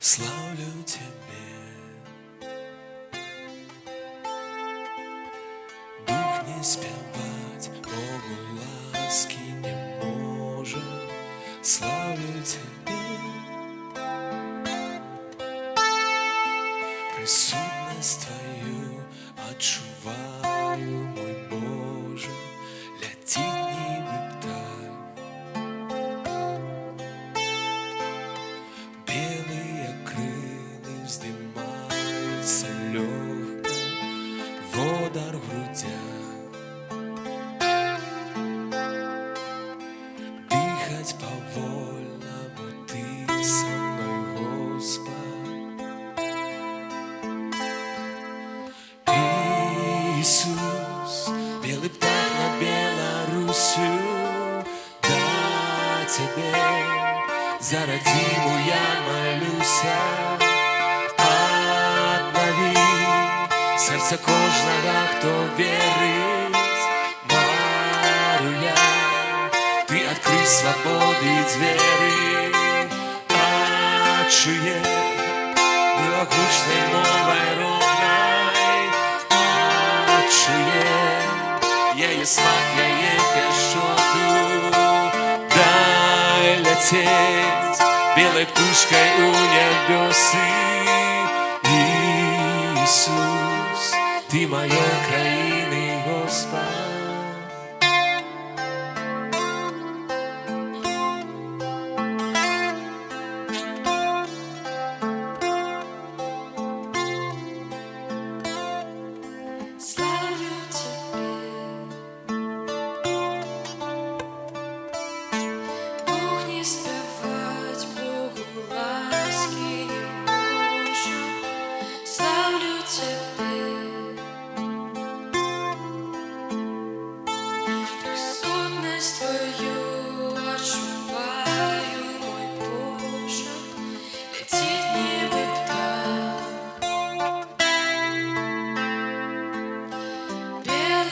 славлю Тебе. Дух не спевать, Богу ласки не может, славлю Тебе. Присутность Твою отчуваю, Дыхать повольно, будь ты со мной, Господь. Иисус, белый птах над Беларусью, да тебе за родиму я молюсь. Обнови серце кожного, хто вірить, ти открий свободи двері, а чує милогучной мовой ровной, а чує, я є смак, я є пешоту, дай лететь белой птушкой у небесы. Иисус, ты моей краины, Господь. Славлю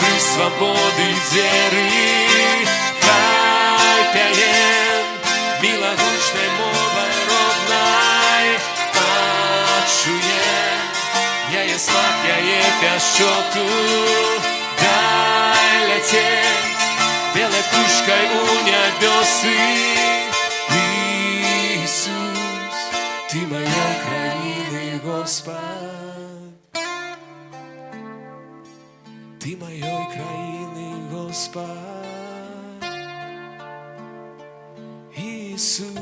ти открий свободи двері, хай пяєм милогучной мовой родной, а чує, я є смак, я є пящоту, дай лететь белой птушкой у небесы. Иисус, ты моя краины, Господь. Ты моєї країни, Господь, Иисус.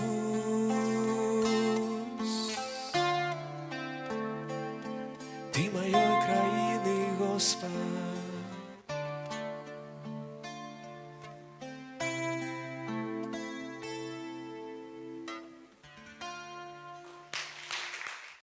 Ты моєї країни, Господь.